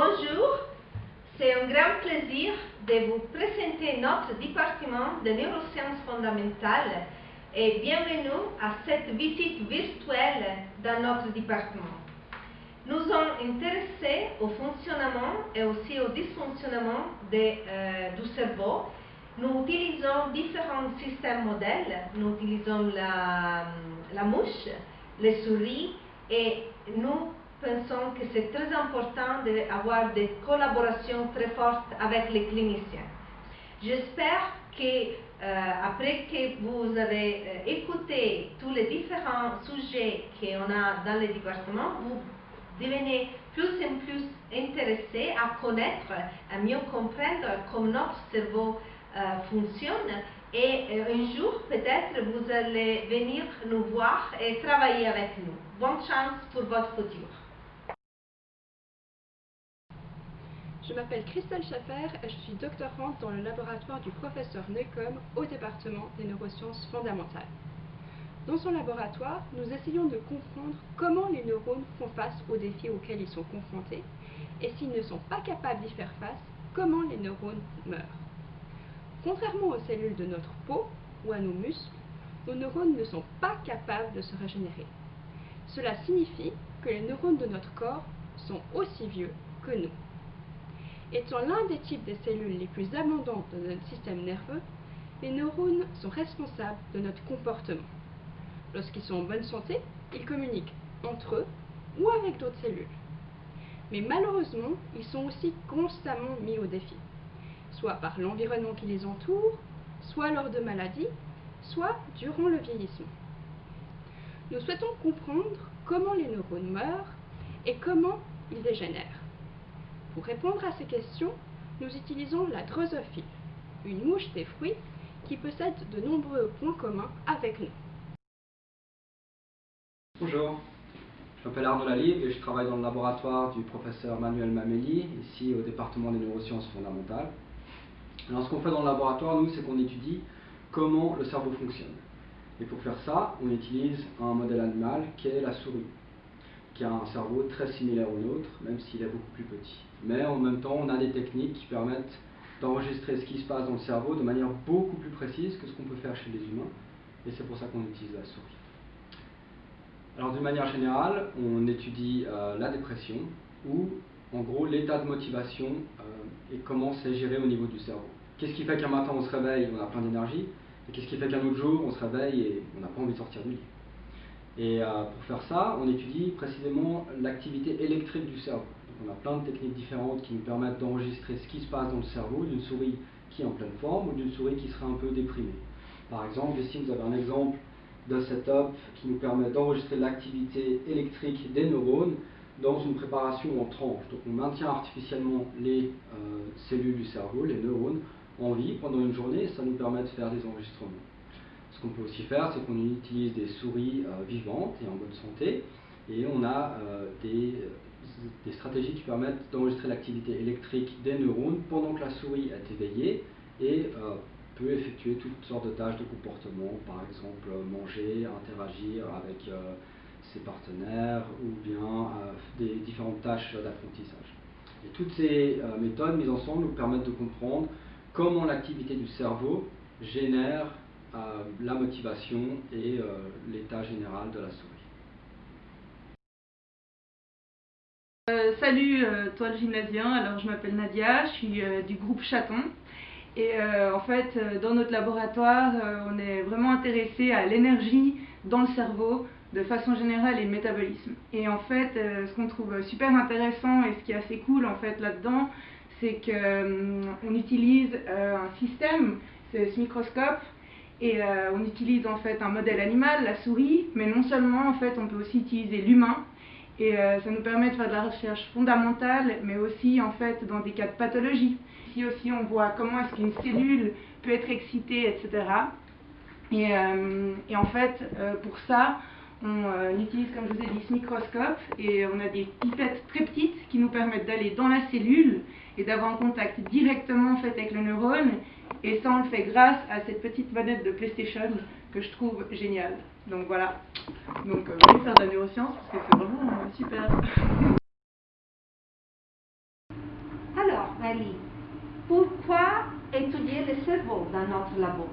Bonjour, c'est un grand plaisir de vous présenter notre département de neurosciences fondamentales et bienvenue à cette visite virtuelle dans notre département. Nous sommes intéressés au fonctionnement et aussi au dysfonctionnement euh, du cerveau. Nous utilisons différents systèmes modèles. Nous utilisons la, la mouche, les souris et nous pensons que c'est très important d'avoir des collaborations très fortes avec les cliniciens. J'espère que euh, après que vous avez euh, écouté tous les différents sujets qu'on a dans le département, vous devenez plus en plus intéressé à connaître, à mieux comprendre comment notre cerveau euh, fonctionne et un jour peut-être vous allez venir nous voir et travailler avec nous. Bonne chance pour votre futur. Je m'appelle Christelle Schaffer et je suis doctorante dans le laboratoire du professeur Necom au département des neurosciences fondamentales. Dans son laboratoire, nous essayons de comprendre comment les neurones font face aux défis auxquels ils sont confrontés et s'ils ne sont pas capables d'y faire face, comment les neurones meurent. Contrairement aux cellules de notre peau ou à nos muscles, nos neurones ne sont pas capables de se régénérer. Cela signifie que les neurones de notre corps sont aussi vieux que nous. Étant l'un des types de cellules les plus abondantes dans notre système nerveux, les neurones sont responsables de notre comportement. Lorsqu'ils sont en bonne santé, ils communiquent entre eux ou avec d'autres cellules. Mais malheureusement, ils sont aussi constamment mis au défi, soit par l'environnement qui les entoure, soit lors de maladies, soit durant le vieillissement. Nous souhaitons comprendre comment les neurones meurent et comment ils dégénèrent. Pour répondre à ces questions, nous utilisons la drosophile, une mouche des fruits qui possède de nombreux points communs avec nous. Bonjour, je m'appelle Arnaud Lalive et je travaille dans le laboratoire du professeur Manuel Mameli, ici au département des neurosciences fondamentales. Alors ce qu'on fait dans le laboratoire, nous, c'est qu'on étudie comment le cerveau fonctionne. Et pour faire ça, on utilise un modèle animal qui est la souris qui a un cerveau très similaire au nôtre, même s'il est beaucoup plus petit. Mais en même temps, on a des techniques qui permettent d'enregistrer ce qui se passe dans le cerveau de manière beaucoup plus précise que ce qu'on peut faire chez les humains, et c'est pour ça qu'on utilise la souris. Alors d'une manière générale, on étudie euh, la dépression, ou en gros l'état de motivation euh, et comment c'est géré au niveau du cerveau. Qu'est-ce qui fait qu'un matin on se réveille et on a plein d'énergie, et qu'est-ce qui fait qu'un autre jour on se réveille et on n'a pas envie de sortir du lit? Et euh, pour faire ça, on étudie précisément l'activité électrique du cerveau. on a plein de techniques différentes qui nous permettent d'enregistrer ce qui se passe dans le cerveau d'une souris qui est en pleine forme ou d'une souris qui serait un peu déprimée. Par exemple, ici vous avez un exemple de setup qui nous permet d'enregistrer l'activité électrique des neurones dans une préparation en tranche. Donc on maintient artificiellement les euh, cellules du cerveau, les neurones, en vie pendant une journée et ça nous permet de faire des enregistrements. Ce qu'on peut aussi faire, c'est qu'on utilise des souris euh, vivantes et en bonne santé, et on a euh, des, des, stratégies qui permettent d'enregistrer l'activité électrique des neurones pendant que la souris est éveillée et euh, peut effectuer toutes sortes de tâches de comportement, par exemple manger, interagir avec ses partenaires ou bien des différentes tâches d'apprentissage. Et toutes ces méthodes mises ensemble nous permettent de comprendre comment l'activité du cerveau génère la motivation et euh, l'état général de la souris. Euh, salut euh, toi le gymnasien, alors je m'appelle Nadia, je suis du groupe Chaton et en fait dans notre laboratoire on est vraiment intéressé à l'énergie dans le cerveau de façon générale et le métabolisme. Et en fait ce qu'on trouve super intéressant et ce qui est assez cool en fait là-dedans c'est qu'on utilise un système, c'est ce microscope et euh, on utilise en fait un modèle animal, la souris, mais non seulement en fait on peut aussi utiliser l'humain. Et euh, ça nous permet de faire de la recherche fondamentale, mais aussi en fait dans des cas de pathologie. Ici aussi on voit comment est-ce qu'une cellule peut être excitée, etc. Et, euh, et en fait pour ça, euh, on utilise, comme je vous ai dit, ce microscope et on a des pipettes très petites qui nous permettent d'aller dans la cellule et d'avoir un contact directement fait avec le neurone. Et ça, on le fait grâce à cette petite manette de PlayStation que je trouve géniale. Donc voilà. Donc, euh, je vais faire de la neuroscience parce que c'est vraiment euh, super. Alors, Marie, pourquoi étudier le cerveau dans notre labo?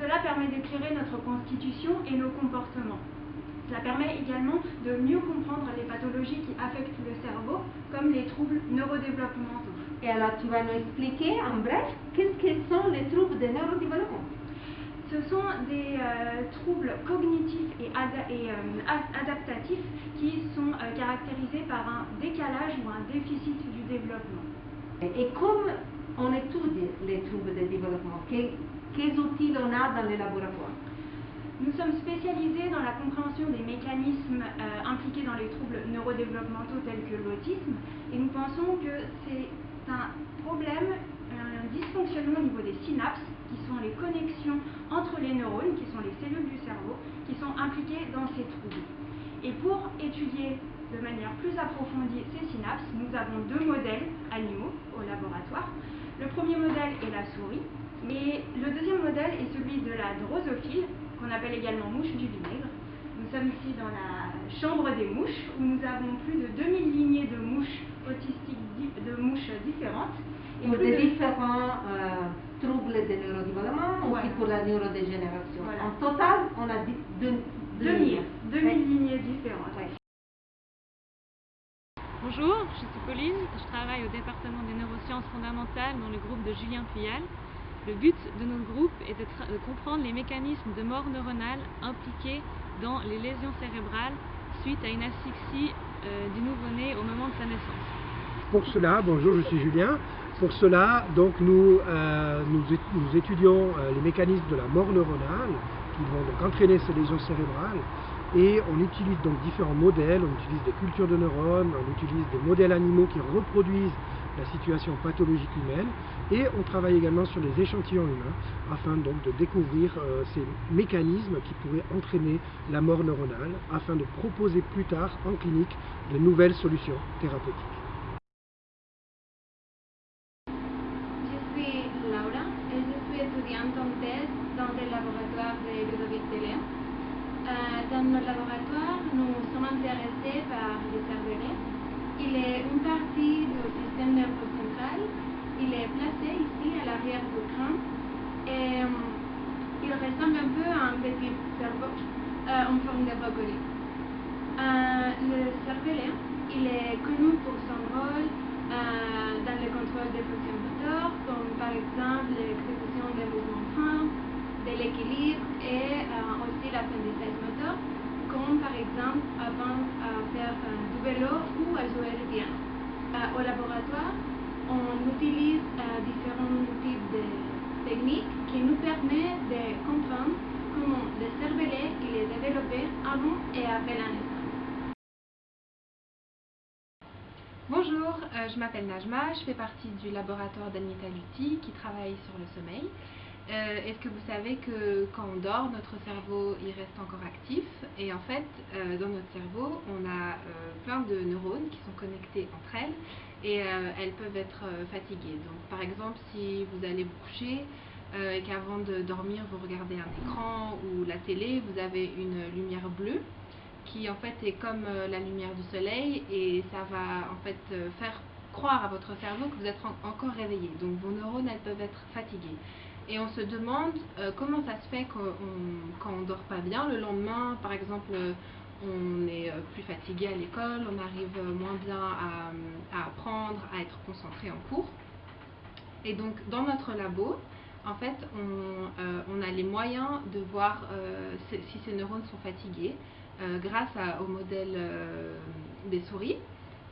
Cela permet d'éclairer notre constitution et nos comportements. Cela permet également de mieux comprendre les pathologies qui affectent le cerveau, comme les troubles neurodéveloppementaux. Et alors tu vas nous expliquer en bref qu'est-ce que sont les troubles de neurodéveloppement? Ce sont des euh, troubles cognitifs et, et euh, adaptatifs qui sont euh, caractérisés par un décalage ou un déficit du développement. Et comme on étudie les troubles de développement, quels, quels outils on a dans les laboratoires nous sommes spécialisés dans la compréhension des mécanismes euh, impliqués dans les troubles neurodéveloppementaux tels que l'autisme et nous pensons que c'est un problème, un dysfonctionnement au niveau des synapses qui sont les connexions entre les neurones, qui sont les cellules du cerveau, qui sont impliquées dans ces troubles. Et pour étudier de manière plus approfondie ces synapses, nous avons deux modèles animaux au laboratoire. Le premier modèle est la souris, et le deuxième modèle est celui de la drosophile, qu'on appelle également mouche du vinaigre. Nous sommes ici dans la chambre des mouches où nous avons plus de 2000 lignées de mouches autistiques, de mouches différentes. Et pour des différents euh, troubles de neurodéveloppement ou aussi pour la neurodégénération. En total, on a 2000 lignées différentes. Bonjour, je suis Pauline, je travaille au département des neurosciences fondamentales dans le groupe de Julien Fuyal. Le but de notre groupe est de, comprendre les mécanismes de mort neuronale impliqués dans les lésions cérébrales suite à une asphyxie euh, du nouveau-né au moment de sa naissance. Pour cela, bonjour, je suis Julien. Pour cela, donc, nous, euh, nous, étudions euh, les mécanismes de la mort neuronale qui vont donc entraîner ces lésions cérébrales et on utilise donc différents modèles, on utilise des cultures de neurones, on utilise des modèles animaux qui reproduisent la situation pathologique humaine et on travaille également sur les échantillons humains afin donc de découvrir euh, ces mécanismes qui pourraient entraîner la mort neuronale afin de proposer plus tard en clinique de nouvelles solutions thérapeutiques. Je suis Laura et je suis étudiante en thèse dans le laboratoire de Ludovic Télé. Euh, dans notre laboratoire, nous sommes intéressés par les cervelets il est une partie du système nerveux central. Il est placé ici à l'arrière du crâne. Et euh, il ressemble un peu à un petit cerveau euh, en forme de brocoli. Euh, le cervelet, il est connu pour son rôle dans le contrôle des fonctions moteurs, comme par exemple l'exécution des mouvements fins, de l'équilibre et aussi l'apprentissage moteur comme par exemple avant à faire du vélo ou à jouer piano. Euh, au laboratoire, on utilise euh, différents types de techniques qui nous permettent de comprendre comment le cervelet il est développé avant et après la naissance. Bonjour, euh, je m'appelle Najma, je fais partie du laboratoire d'Agneta Lutti qui travaille sur le sommeil. Euh, est-ce que vous savez que quand on dort, notre cerveau il reste encore actif et en fait euh, dans notre cerveau on a euh, plein de neurones qui sont connectés entre elles et elles peuvent être fatiguées. Donc par exemple si vous allez vous coucher et qu'avant de dormir vous regardez un écran ou la télé, vous avez une lumière bleue qui en fait est comme la lumière du soleil et ça va en fait faire croire à votre cerveau que vous êtes encore réveillé. Donc vos neurones elles peuvent être fatiguées et on se demande euh, comment ça se fait quand on ne dort pas bien. Le lendemain, par exemple, on est euh, plus fatigué à l'école, on arrive moins bien à, apprendre, à être concentré en cours. Et donc, dans notre labo, en fait, on, euh, a les moyens de voir si ces neurones sont fatigués grâce au modèle des souris.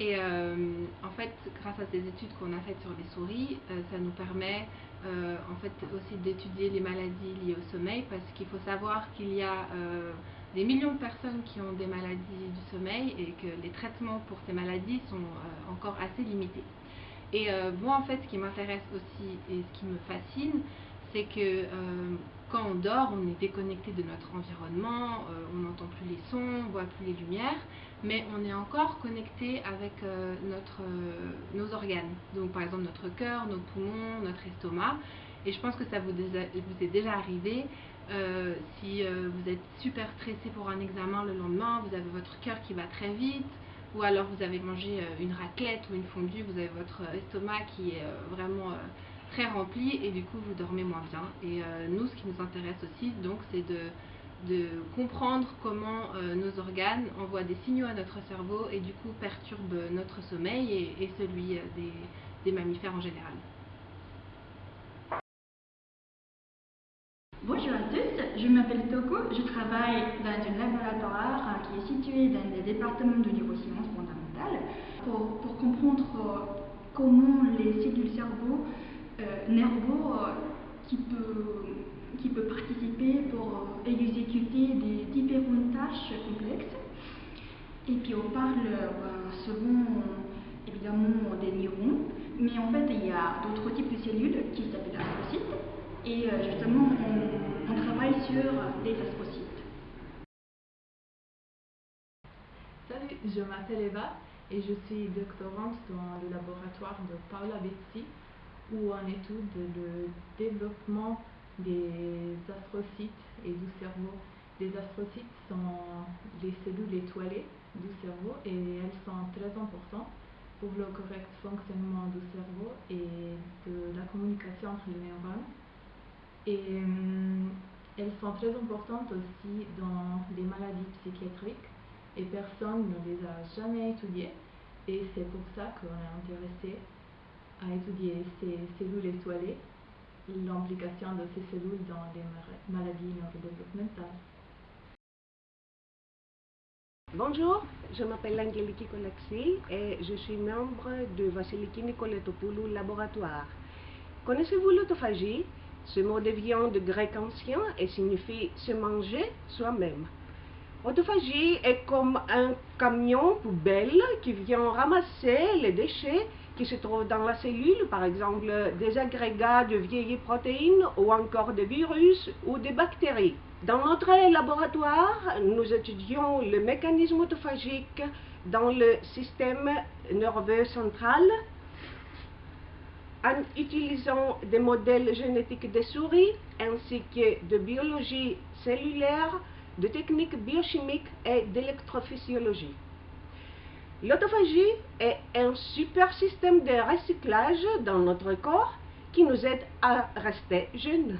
Et en fait, grâce à ces études qu'on a faites sur les souris, ça nous permet euh, en fait aussi d'étudier les maladies liées au sommeil parce qu'il faut savoir qu'il y a euh, des millions de personnes qui ont des maladies du sommeil et que les traitements pour ces maladies sont euh, encore assez limités. Et moi en fait ce qui m'intéresse aussi et ce qui me fascine c'est que quand on dort, on est déconnecté de notre environnement, on n'entend plus les sons, on voit plus les lumières, mais on est encore connecté avec euh, notre, euh, nos organes. Donc par exemple notre cœur, nos poumons, notre estomac. Et je pense que ça vous, est déjà arrivé. Euh, si vous êtes super stressé pour un examen le lendemain, vous avez votre cœur qui va très vite, ou alors vous avez mangé une raclette ou une fondue, vous avez votre estomac qui est vraiment très rempli et du coup vous dormez moins bien. Et nous, ce qui nous intéresse aussi, donc, c'est de, de, comprendre comment euh, nos organes envoient des signaux à notre cerveau et du coup perturbent notre sommeil et, celui des, des mammifères en général. Bonjour à tous, je m'appelle Toko, je travaille dans un laboratoire qui est situé dans le département de neurosciences fondamentales pour, pour comprendre comment les cellules cerveau euh, nerveux euh, qui peut, qui peut participer pour exécuter des différentes tâches complexes. Et puis on parle ben, souvent évidemment des neurones, mais en fait il y a d'autres types de cellules qui s'appellent astrocytes. Et euh, justement on, travaille sur les astrocytes. Salut, je m'appelle Eva et je suis doctorante dans le laboratoire de Paula Bezzi où on étudie le développement des astrocytes et du cerveau. Les astrocytes sont les cellules étoilées du cerveau et elles sont très importantes pour le correct fonctionnement du cerveau et de la communication entre les neurones. Et euh, elles sont très importantes aussi dans les maladies psychiatriques et personne ne les a jamais étudiées. Et c'est pour ça qu'on est intéressé à étudier ces cellules étoilées, l'implication de ces cellules dans les maladies neurodéveloppementales. Bonjour, je m'appelle Angeliki Kolaxi et je suis membre de Vasiliki Nicoletopoulou Laboratoire. Connaissez-vous l'autophagie? Ce mot devient de grec ancien et signifie se manger soi-même. L'autophagie est comme un camion poubelle qui vient ramasser les déchets qui se trouvent dans la cellule, par exemple des agrégats de vieilles protéines ou encore des virus ou des bactéries. Dans notre laboratoire, nous étudions le mécanisme autophagique dans le système nerveux central en utilisant des modèles génétiques des souris ainsi que de biologie cellulaire, de techniques biochimiques et d'électrophysiologie. L'autophagie est un super système de recyclage dans notre corps qui nous aide à rester jeunes.